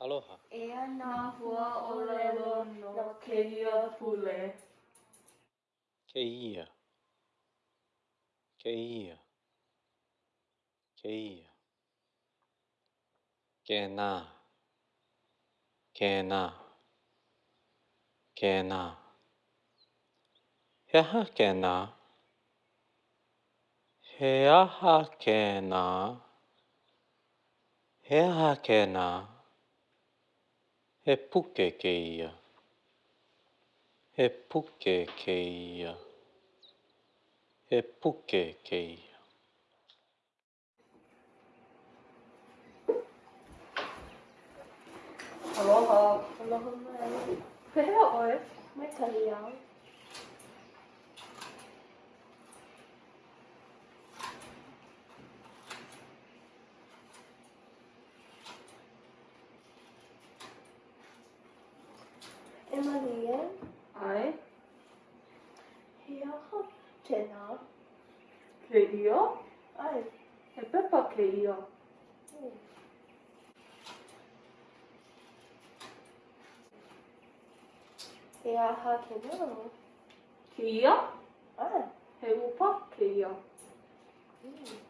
Aloha. Ana hua o lelo no kehia pule. Keia. Keia. Keia. Kena. Kena. Kena. He aha kena. He aha kena. He aha kena. He puke keia. He puke keia. He puke keia. Aloha. Aloha mai. Pehea oe. Mai kahi au. Emanie. Ai. He aho tēnā. Ke ia? Ai. He pepa ke ia. Mm. He aha ke nā. Ke ia? Ai. He upa ke ia. Mm.